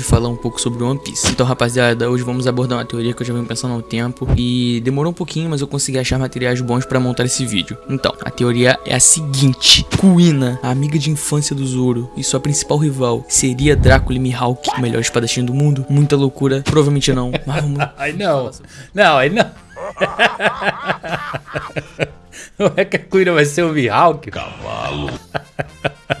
de falar um pouco sobre One Piece. Então, rapaziada, hoje vamos abordar uma teoria que eu já venho pensando há um tempo e demorou um pouquinho, mas eu consegui achar materiais bons pra montar esse vídeo. Então, a teoria é a seguinte: Kuina, a amiga de infância do Zoro e sua principal rival, seria Drácula e Mihawk, o melhor espadachim do mundo? Muita loucura, provavelmente não. Mas vamos... Ai não, não, aí não. Não é que a Kuina vai ser o Mihawk? Cavalo.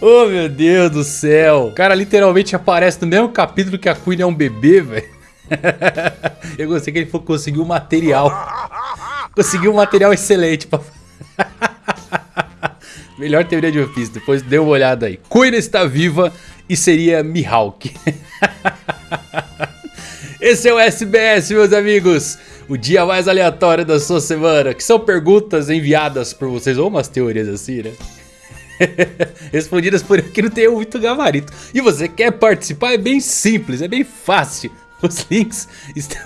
Oh, meu Deus do céu. O cara literalmente aparece no mesmo capítulo que a Queen é um bebê, velho. Eu gostei que ele conseguiu um material. Conseguiu um material excelente. Pra... Melhor teoria de Piece, depois dê uma olhada aí. Queen está viva e seria Mihawk. Esse é o SBS, meus amigos. O dia mais aleatório da sua semana. Que são perguntas enviadas por vocês, ou umas teorias assim, né? Respondidas por eu que não tenho muito gabarito. E você quer participar? É bem simples, é bem fácil. Os links estão...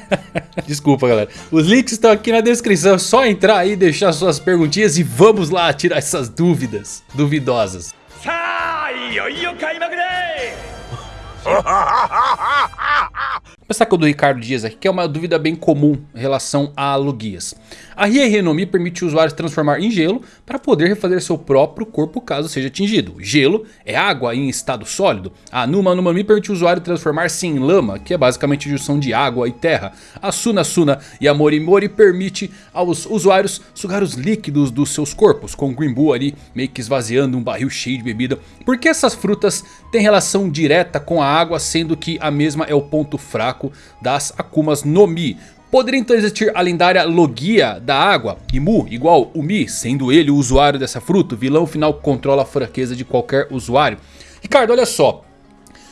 Desculpa, galera. Os links estão aqui na descrição. É só entrar aí, deixar suas perguntinhas e vamos lá tirar essas dúvidas duvidosas. Começar com o do Ricardo Dias aqui, que é uma dúvida bem comum em relação a Lugias. A Rienomi permite o usuário transformar em gelo para poder refazer seu próprio corpo caso seja atingido. Gelo é água em estado sólido. A Numa Numa Mi permite o usuário transformar-se em lama, que é basicamente a junção de água e terra. A Suna Suna e a Mori Mori permite aos usuários sugar os líquidos dos seus corpos, com o Green Bull ali meio que esvaziando um barril cheio de bebida. Porque essas frutas têm relação direta com a água, sendo que a mesma é o ponto fraco fraco das Akumas no Mi. Poderia então existir a lendária Logia da água, Imu igual o Mi, sendo ele o usuário dessa fruta, o vilão final controla a fraqueza de qualquer usuário. Ricardo, olha só,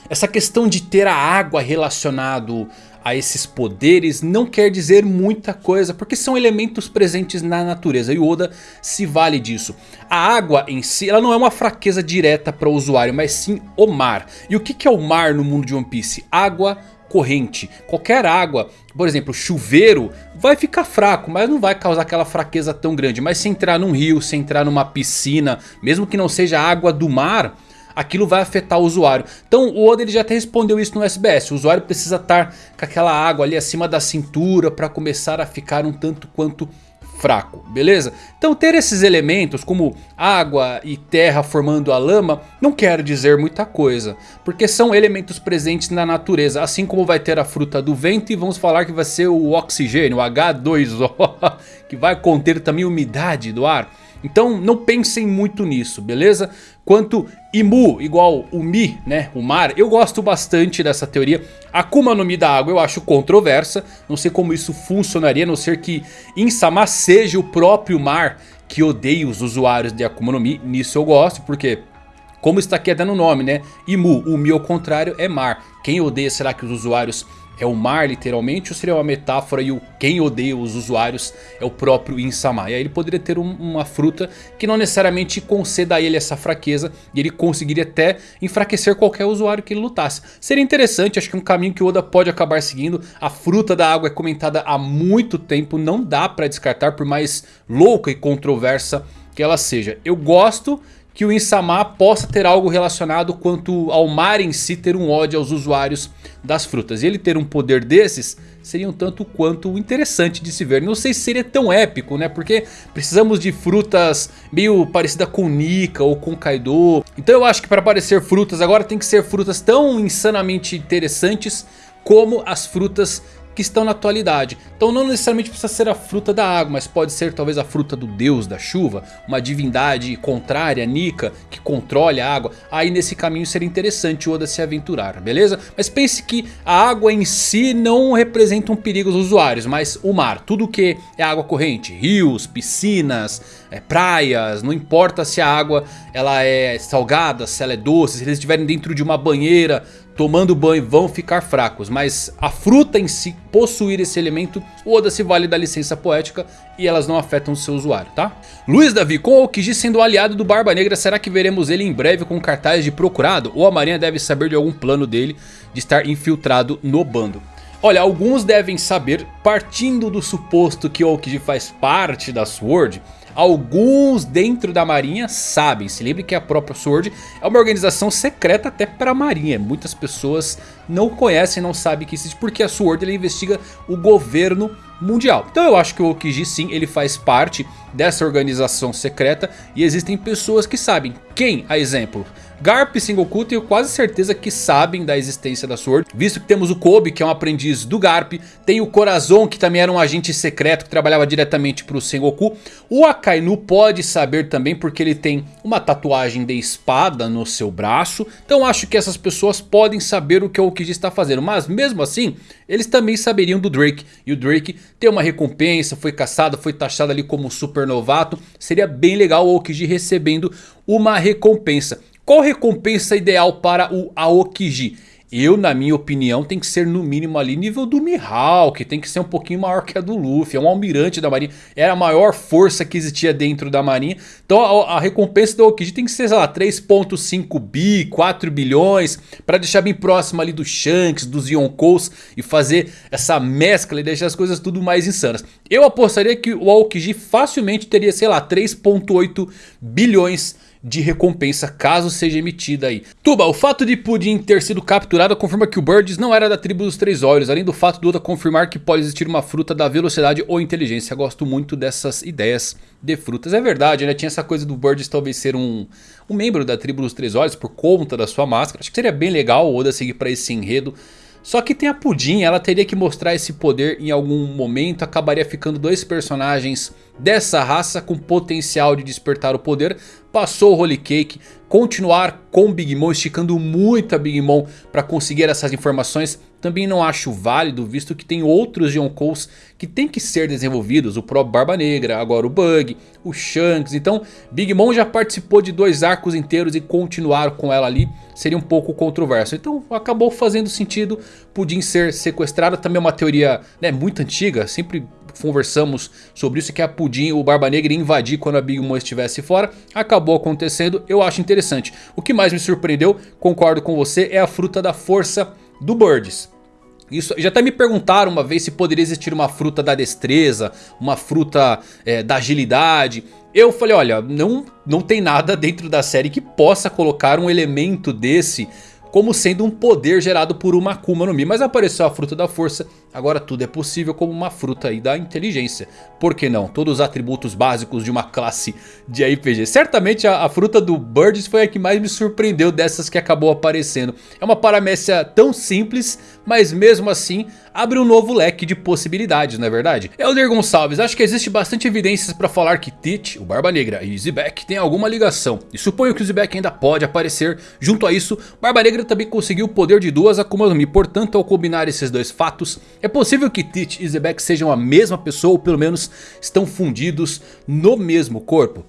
essa questão de ter a água relacionado a esses poderes não quer dizer muita coisa, porque são elementos presentes na natureza e o Oda se vale disso. A água em si ela não é uma fraqueza direta para o usuário, mas sim o mar. E o que é o mar no mundo de One Piece? Água, corrente. Qualquer água, por exemplo, chuveiro, vai ficar fraco, mas não vai causar aquela fraqueza tão grande. Mas se entrar num rio, se entrar numa piscina, mesmo que não seja água do mar, aquilo vai afetar o usuário. Então o Oda ele já até respondeu isso no SBS. O usuário precisa estar com aquela água ali acima da cintura para começar a ficar um tanto quanto fraco, beleza? Então ter esses elementos como água e terra formando a lama não quer dizer muita coisa. Porque são elementos presentes na natureza, assim como vai ter a fruta do vento e vamos falar que vai ser o oxigênio, o H2O, que vai conter também umidade do ar. Então não pensem muito nisso, beleza? Quanto Imu igual o Mi, né, o mar, eu gosto bastante dessa teoria. Akuma no Mi da água eu acho controversa, não sei como isso funcionaria, a não ser que Insama seja o próprio mar que odeia os usuários de Akuma no Mi. Nisso eu gosto, porque como está aqui até no nome, né? Imu, o Mi ao contrário é mar. Quem odeia será que os usuários é o mar literalmente ou seria uma metáfora e o quem odeia os usuários é o próprio Insama. E aí ele poderia ter um, uma fruta que não necessariamente conceda a ele essa fraqueza e ele conseguiria até enfraquecer qualquer usuário que ele lutasse. Seria interessante, acho que um caminho que o Oda pode acabar seguindo. A fruta da água é comentada há muito tempo, não dá para descartar por mais louca e controversa que ela seja. Eu gosto que o Insama possa ter algo relacionado quanto ao mar em si ter um ódio aos usuários das frutas. E ele ter um poder desses seria um tanto quanto interessante de se ver. Não sei se seria tão épico, né? Porque precisamos de frutas meio parecida com Nika ou com Kaido. Então eu acho que para aparecer frutas agora tem que ser frutas tão insanamente interessantes como as frutas que estão na atualidade. Então não necessariamente precisa ser a fruta da água, mas pode ser talvez a fruta do deus da chuva, uma divindade contrária, Nika, que controle a água. Aí nesse caminho seria interessante o Oda se aventurar, beleza? Mas pense que a água em si não representa um perigo aos usuários, mas o mar, tudo que é água corrente, rios, piscinas, é, praias, não importa se a água ela é salgada, se ela é doce, se eles estiverem dentro de uma banheira, tomando banho vão ficar fracos. Mas a fruta em si possuir esse elemento, Oda se vale da licença poética e elas não afetam o seu usuário, tá? Luiz Davi, com Okiji sendo aliado do Barba Negra, será que veremos ele em breve com cartaz de procurado? Ou a marinha deve saber de algum plano dele de estar infiltrado no bando? Olha, alguns devem saber, partindo do suposto que Okiji faz parte da SWORD, alguns dentro da marinha sabem. Se lembre que a própria SWORD é uma organização secreta até para a marinha. Muitas pessoas não conhecem, não sabem que existe porque a SWORD ela investiga o governo mundial. Então eu acho que o Okiji sim, ele faz parte dessa organização secreta e existem pessoas que sabem. Quem, a exemplo? Garp e Sengoku tenho quase certeza que sabem da existência da Sword. Visto que temos o Kobe que é um aprendiz do Garp. Tem o Corazon que também era um agente secreto que trabalhava diretamente para o Sengoku. O Akainu pode saber também porque ele tem uma tatuagem de espada no seu braço. Então acho que essas pessoas podem saber o que o Okiji está fazendo. Mas mesmo assim eles também saberiam do Drake. E o Drake tem uma recompensa, foi caçado, foi taxado ali como super novato. Seria bem legal o Okiji recebendo uma recompensa. Qual recompensa ideal para o Aokiji? Eu, na minha opinião, tem que ser no mínimo ali nível do Mihawk. Tem que ser um pouquinho maior que a do Luffy. É um almirante da marinha. Era a maior força que existia dentro da marinha. Então a, a recompensa do Aokiji tem que ser, sei lá, 3.5 bi, 4 bilhões. Para deixar bem próximo ali do Shanks, dos Yonkous. E fazer essa mescla e deixar as coisas tudo mais insanas. Eu apostaria que o Aokiji facilmente teria, sei lá, 3.8 bilhões de recompensa caso seja emitida aí. Tuba, o fato de Pudim ter sido capturado confirma que o Birds não era da tribo dos três olhos, além do fato do Oda confirmar que pode existir uma fruta da velocidade ou inteligência. Gosto muito dessas ideias de frutas. É verdade, né? Tinha essa coisa do Birds talvez ser um, um membro da tribo dos três olhos por conta da sua máscara. Acho que seria bem legal o Oda seguir para esse enredo. Só que tem a Pudim, ela teria que mostrar esse poder em algum momento, acabaria ficando dois personagens dessa raça com potencial de despertar o poder. Passou o Holy Cake, continuar com Big Mom, esticando muito a Big Mom para conseguir essas informações. Também não acho válido, visto que tem outros Yonkous que tem que ser desenvolvidos. O próprio Barba Negra, agora o Bug, o Shanks. Então Big Mom já participou de dois arcos inteiros e continuar com ela ali seria um pouco controverso. Então acabou fazendo sentido Pudim ser sequestrado. Também é uma teoria né, muito antiga, sempre conversamos sobre isso, que a Pudim, o Barba Negra invadir quando a Big Mom estivesse fora. Acabou acontecendo, eu acho interessante. O que mais me surpreendeu, concordo com você, é a fruta da força do Birds. Isso, já até me perguntaram uma vez se poderia existir uma fruta da destreza, uma fruta é, da agilidade. Eu falei, olha, não, não tem nada dentro da série que possa colocar um elemento desse como sendo um poder gerado por uma Akuma no Mi. Mas apareceu a fruta da força, agora tudo é possível como uma fruta aí da inteligência. Por que não? Todos os atributos básicos de uma classe de RPG. Certamente a, a fruta do Birds foi a que mais me surpreendeu dessas que acabou aparecendo. É uma paramécia tão simples, mas mesmo assim abre um novo leque de possibilidades, não é verdade? Elder Gonçalves, acho que existe bastante evidências para falar que Tite, o Barba Negra e Zebek têm alguma ligação. E suponho que o Zebek ainda pode aparecer. Junto a isso, Barba Negra também conseguiu o poder de duas Akuma no Mi. Portanto, ao combinar esses dois fatos, possível que Tite e Zebek sejam a mesma pessoa ou pelo menos estão fundidos no mesmo corpo.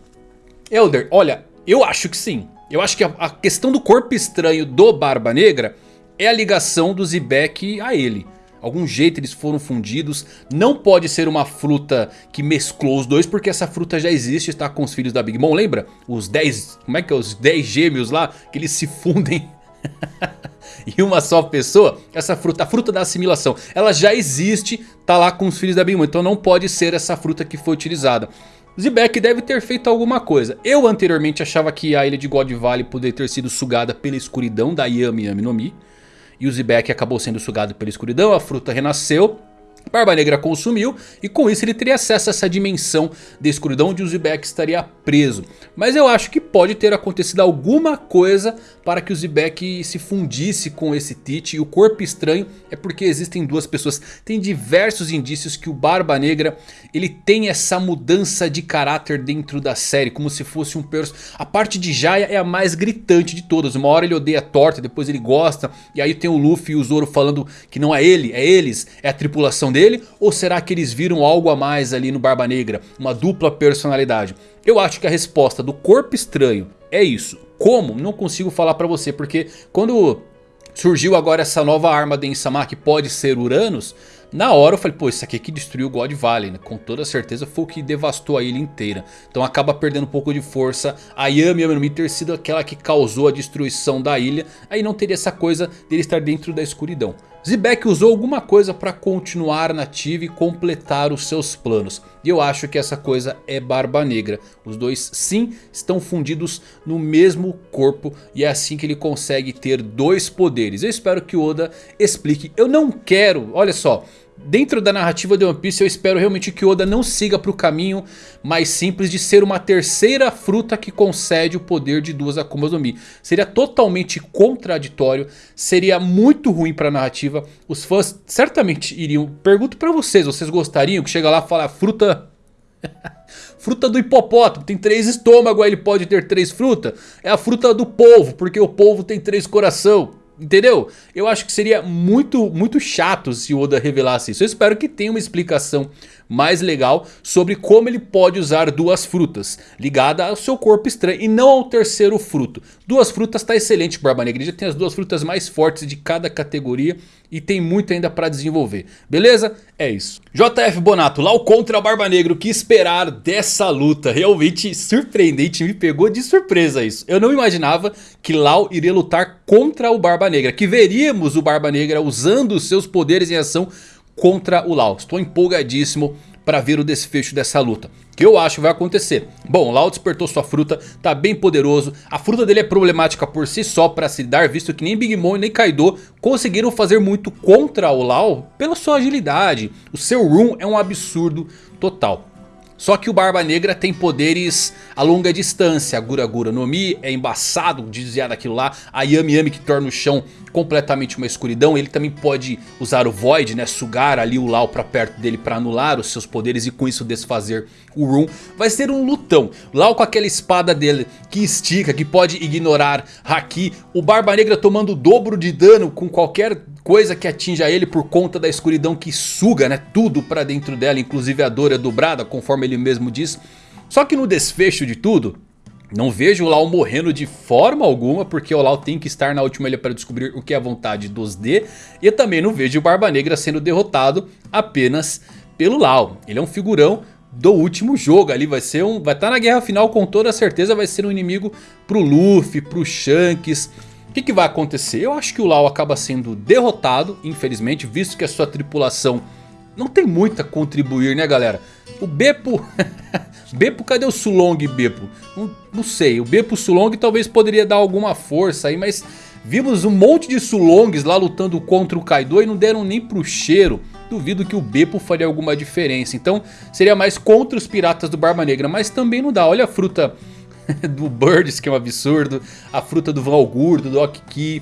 Elder, olha, eu acho que sim. Eu acho que a, a questão do corpo estranho do Barba Negra é a ligação do Zebek a ele. Algum jeito eles foram fundidos. Não pode ser uma fruta que mesclou os dois. Porque essa fruta já existe. Está com os filhos da Big Mom. Lembra? Os 10... Como é que é? Os 10 gêmeos lá. Que eles se fundem. em uma só pessoa. Essa fruta. A fruta da assimilação. Ela já existe. Tá lá com os filhos da Big Mom. Então não pode ser essa fruta que foi utilizada. Zebek deve ter feito alguma coisa. Eu anteriormente achava que a ilha de God Valley poderia ter sido sugada pela escuridão da Yami Yami no Mi. E o Zebek acabou sendo sugado pela escuridão, a fruta renasceu. Barba Negra consumiu e com isso ele teria acesso a essa dimensão de escuridão onde o Zebek estaria preso. Mas eu acho que pode ter acontecido alguma coisa para que o Zebek se fundisse com esse Tite. E o corpo estranho é porque existem duas pessoas. Tem diversos indícios que o Barba Negra ele tem essa mudança de caráter dentro da série. Como se fosse um personagem. A parte de Jaya é a mais gritante de todas. Uma hora ele odeia a torta, depois ele gosta. E aí tem o Luffy e o Zoro falando que não é ele, é eles, é a tripulação dele? Ou será que eles viram algo a mais ali no Barba Negra? Uma dupla personalidade? Eu acho que a resposta do corpo estranho é isso. Como? Não consigo falar pra você, porque quando surgiu agora essa nova arma de Insama que pode ser Uranus, Na hora eu falei, pô, isso aqui que destruiu o God Valley, né? Com toda certeza foi o que devastou a ilha inteira. Então acaba perdendo um pouco de força. A Yami Yami no Mi ter sido aquela que causou a destruição da ilha. Aí não teria essa coisa dele estar dentro da escuridão. Zebek usou alguma coisa para continuar nativa e completar os seus planos. E eu acho que essa coisa é Barba Negra. Os dois sim estão fundidos no mesmo corpo e é assim que ele consegue ter dois poderes. Eu espero que Oda explique. Eu não quero, olha só... Dentro da narrativa de One Piece eu espero realmente que Oda não siga para o caminho mais simples de ser uma terceira fruta que concede o poder de duas Akumas no Mi. Seria totalmente contraditório, seria muito ruim para a narrativa. Os fãs certamente iriam... Pergunto para vocês, vocês gostariam que chega lá e fala fruta... fruta do hipopótamo, tem três estômagos, aí ele pode ter três frutas. É a fruta do polvo, porque o polvo tem três coração. Entendeu? Eu acho que seria muito, muito chato se o Oda revelasse isso. Eu espero que tenha uma explicação mais legal sobre como ele pode usar duas frutas. Ligada ao seu corpo estranho e não ao terceiro fruto. Duas frutas está excelente Barba Negra. Ele já tem as duas frutas mais fortes de cada categoria. E tem muito ainda para desenvolver. Beleza? É isso. JF Bonato, lá o contra Barba Negra. O que esperar dessa luta? Realmente surpreendente. Me pegou de surpresa isso. Eu não imaginava que Lau iria lutar contra o Barba Negra. Que veríamos o Barba Negra usando seus poderes em ação contra o Lau. Estou empolgadíssimo para ver o desfecho dessa luta. Que eu acho vai acontecer. Bom, o Lau despertou sua fruta, tá bem poderoso. A fruta dele é problemática por si só para se dar, visto que nem Big Mom nem Kaido conseguiram fazer muito contra o Lau pela sua agilidade. O seu Room é um absurdo total. Só que o Barba Negra tem poderes a longa distância. A Gura Gura no Mi é embaçado de desviar daquilo lá. A Yami Yami que torna o chão completamente uma escuridão. Ele também pode usar o Void, né? Sugar ali o Lau pra perto dele pra anular os seus poderes e com isso desfazer o Room. Vai ser um lutão. Lau com aquela espada dele que estica, que pode ignorar Haki. O Barba Negra tomando o dobro de dano com qualquer coisa que atinja ele por conta da escuridão que suga né, tudo pra dentro dela, inclusive a dor é dobrada, conforme ele mesmo diz. Só que no desfecho de tudo, não vejo o Lau morrendo de forma alguma, porque o Lau tem que estar na última ilha para descobrir o que é a vontade dos D. E também não vejo o Barba Negra sendo derrotado apenas pelo Lau. Ele é um figurão do último jogo ali, vai ser um, vai estar tá na guerra final com toda certeza, vai ser um inimigo pro Luffy, pro Shanks que, que vai acontecer? Eu acho que o Lau acaba sendo derrotado, infelizmente, visto que a sua tripulação não tem muito a contribuir, né galera? O Beppo... Beppo, cadê o Sulong Beppo? Não, não sei, o Beppo Sulong talvez poderia dar alguma força aí, mas... Vimos um monte de Sulongs lá lutando contra o Kaido e não deram nem pro cheiro. Duvido que o Beppo faria alguma diferença. Então seria mais contra os piratas do Barba Negra. Mas também não dá. Olha a fruta do Birds, que é um absurdo, a fruta do Valgurdo, do Okiki,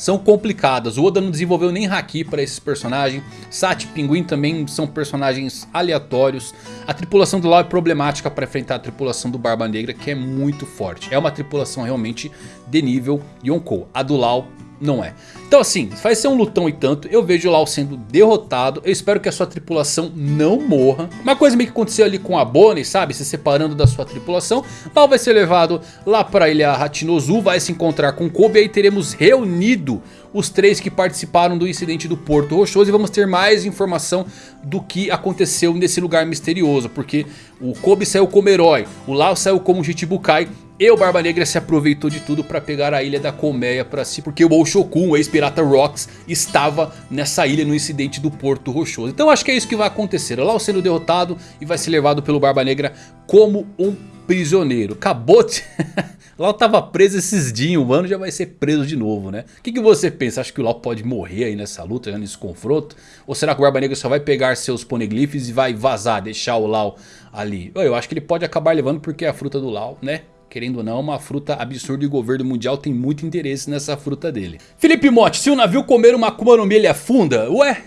são complicadas. O Oda não desenvolveu nem Haki para esses personagens. Sati e Pinguim também são personagens aleatórios. A tripulação do Lau é problemática para enfrentar a tripulação do Barba Negra, que é muito forte. É uma tripulação realmente de nível Yonkou. A do Lau não é. Então assim, vai ser um lutão e tanto, eu vejo Lau sendo derrotado, eu espero que a sua tripulação não morra. Uma coisa meio que aconteceu ali com a Bonnie, sabe, se separando da sua tripulação. Lau vai ser levado lá para a ilha Hachinozu, vai se encontrar com Kobe e aí teremos reunido os três que participaram do incidente do Porto Rochoso e vamos ter mais informação do que aconteceu nesse lugar misterioso, porque o Kobe saiu como herói, o Lau saiu como Chichibukai e o Barba Negra se aproveitou de tudo para pegar a ilha da Colmeia para si. Porque o Oshokun, o ex-pirata Rocks, estava nessa ilha no incidente do Porto Rochoso. Então acho que é isso que vai acontecer. Lau sendo derrotado e vai ser levado pelo Barba Negra como um prisioneiro. Acabou de... Lau tava preso esses dias, o mano já vai ser preso de novo, né? O que, que você pensa? Acha que o Lau pode morrer aí nessa luta, nesse confronto? Ou será que o Barba Negra só vai pegar seus poneglyphs e vai vazar, deixar o Lau ali? Eu acho que ele pode acabar levando porque é a fruta do Lau, né? querendo ou não, uma fruta absurda e o governo mundial tem muito interesse nessa fruta dele. Felipe Motti, se o navio comer uma Akuma no Mi afunda? Ué?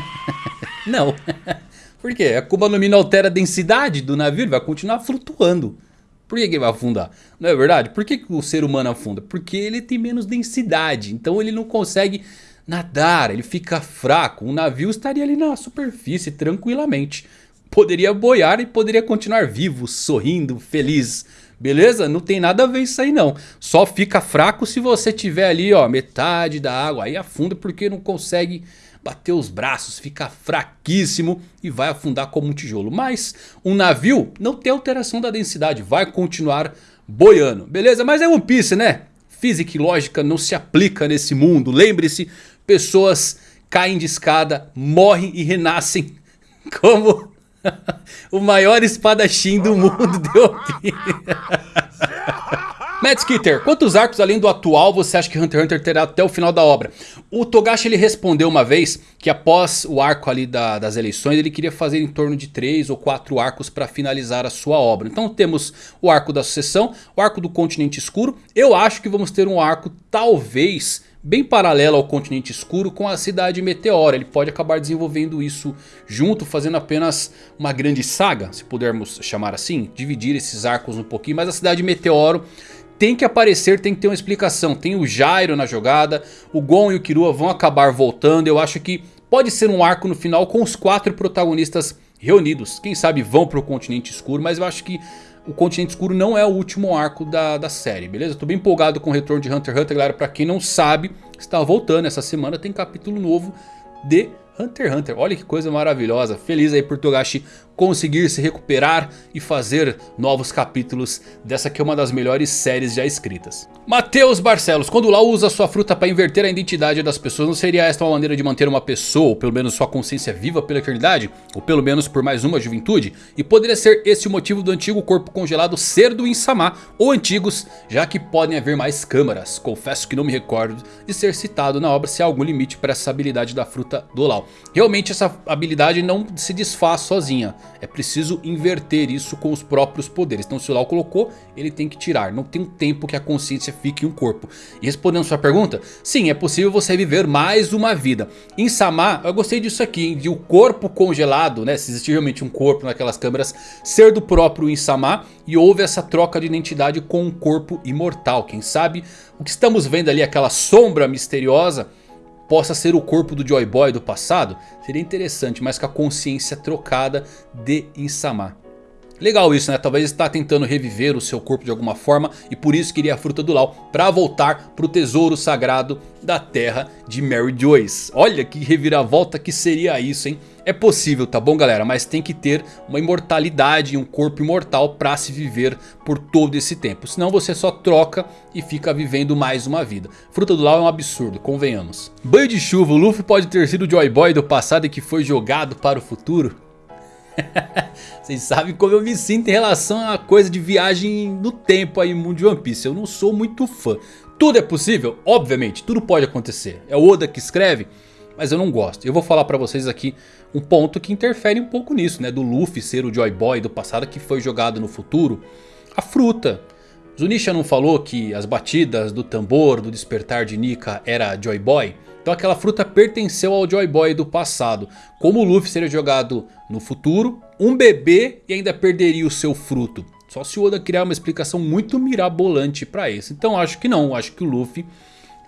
não. Por quê? A Mi não altera a densidade do navio, ele vai continuar flutuando. Por que, que ele vai afundar? Não é verdade? Por que, que o ser humano afunda? Porque ele tem menos densidade, então ele não consegue nadar, ele fica fraco. Um navio estaria ali na superfície tranquilamente. Poderia boiar e poderia continuar vivo, sorrindo, feliz Beleza? Não tem nada a ver isso aí não. Só fica fraco se você tiver ali ó, metade da água. Aí afunda porque não consegue bater os braços, fica fraquíssimo e vai afundar como um tijolo. Mas um navio não tem alteração da densidade, vai continuar boiando. Beleza? Mas é One Piece né? Física e lógica não se aplica nesse mundo. Lembre-se, pessoas caem de escada, morrem e renascem como o maior espadachim do mundo de One Matt Skitter, quantos arcos além do atual você acha que Hunter x Hunter terá até o final da obra? O Togashi ele respondeu uma vez que após o arco ali da, das eleições ele queria fazer em torno de 3 ou 4 arcos para finalizar a sua obra. Então temos o arco da sucessão, o arco do continente escuro. Eu acho que vamos ter um arco talvez bem paralelo ao continente escuro com a cidade meteora. Ele pode acabar desenvolvendo isso junto, fazendo apenas uma grande saga, se pudermos chamar assim. Dividir esses arcos um pouquinho, mas a cidade meteoro tem que aparecer, tem que ter uma explicação. Tem o Jairo na jogada, o Gon e o Kirua vão acabar voltando. Eu acho que pode ser um arco no final com os quatro protagonistas reunidos. Quem sabe vão para o continente escuro, mas eu acho que o continente escuro não é o último arco da, da série, beleza? Tô bem empolgado com o retorno de Hunter x Hunter, galera. Pra quem não sabe, está voltando essa semana, tem capítulo novo de Hunter x Hunter. Olha que coisa maravilhosa. Feliz aí por Togashi conseguir se recuperar e fazer novos capítulos dessa que é uma das melhores séries já escritas. Matheus Barcelos, quando Lau usa sua fruta para inverter a identidade das pessoas, não seria esta uma maneira de manter uma pessoa, ou pelo menos sua consciência viva pela eternidade? Ou pelo menos por mais uma juventude? E poderia ser esse o motivo do antigo corpo congelado ser do Insama, ou antigos, já que podem haver mais câmaras. Confesso que não me recordo de ser citado na obra se há algum limite para essa habilidade da fruta do Lau. Realmente essa habilidade não se desfaz sozinha. É preciso inverter isso com os próprios poderes. Então se o Lau colocou, ele tem que tirar. Não tem um tempo que a consciência fique em um corpo. E respondendo sua pergunta, sim, é possível você viver mais uma vida. Em Sama, eu gostei disso aqui, hein, de o corpo congelado, né? Se existir realmente um corpo naquelas câmeras, ser do próprio Insama. E houve essa troca de identidade com um corpo imortal. Quem sabe o que estamos vendo ali, aquela sombra misteriosa possa ser o corpo do Joy Boy do passado, seria interessante, mas com a consciência trocada de Insama. Legal isso né, talvez está tentando reviver o seu corpo de alguma forma e por isso queria a fruta do Lau para voltar para o tesouro sagrado da terra de Mary Joyce. Olha que reviravolta que seria isso hein. É possível, tá bom galera? Mas tem que ter uma imortalidade e um corpo imortal para se viver por todo esse tempo. Senão você só troca e fica vivendo mais uma vida. Fruta do Lau é um absurdo, convenhamos. Banho de chuva, o Luffy pode ter sido o Joy Boy do passado e que foi jogado para o futuro? Vocês sabem como eu me sinto em relação a coisa de viagem no tempo aí no mundo de One Piece. Eu não sou muito fã. Tudo é possível? Obviamente, tudo pode acontecer. É o Oda que escreve, mas eu não gosto. Eu vou falar pra vocês aqui um ponto que interfere um pouco nisso, né? Do Luffy ser o Joy Boy do passado que foi jogado no futuro. A fruta. Zunisha não falou que as batidas do tambor do despertar de Nika era Joy Boy? Então aquela fruta pertenceu ao Joy Boy do passado. Como o Luffy seria jogado no futuro, um bebê e ainda perderia o seu fruto. Só se o Oda criar uma explicação muito mirabolante para isso. Então acho que não, acho que o Luffy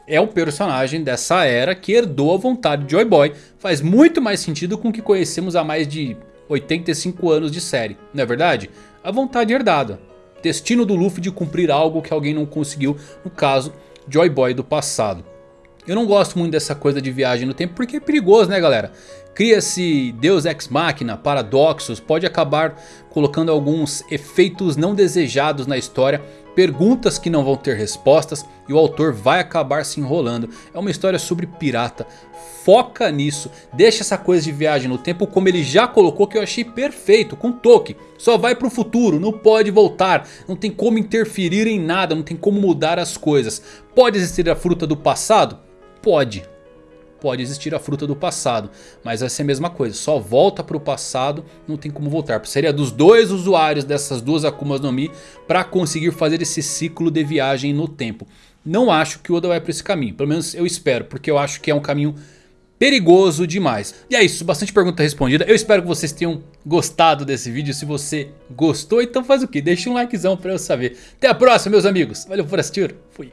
é um personagem dessa era que herdou a vontade de Joy Boy. Faz muito mais sentido com o que conhecemos há mais de 85 anos de série, não é verdade? A vontade herdada. Destino do Luffy de cumprir algo que alguém não conseguiu, no caso Joy Boy do passado. Eu não gosto muito dessa coisa de viagem no tempo porque é perigoso né galera. Cria-se Deus Ex Machina, paradoxos, pode acabar colocando alguns efeitos não desejados na história. Perguntas que não vão ter respostas e o autor vai acabar se enrolando. É uma história sobre pirata, foca nisso. Deixa essa coisa de viagem no tempo como ele já colocou que eu achei perfeito com Tolkien. Só vai para o futuro, não pode voltar, não tem como interferir em nada, não tem como mudar as coisas. Pode existir a fruta do passado? Pode. Pode existir a fruta do passado, mas vai ser a mesma coisa, só volta para o passado, não tem como voltar. Seria dos dois usuários dessas duas Akumas no Mi para conseguir fazer esse ciclo de viagem no tempo. Não acho que o Oda vai para esse caminho, pelo menos eu espero, porque eu acho que é um caminho perigoso demais. E é isso, bastante pergunta respondida. Eu espero que vocês tenham gostado desse vídeo. Se você gostou, então faz o que? Deixa um likezão para eu saber. Até a próxima, meus amigos. Valeu por assistir. Fui.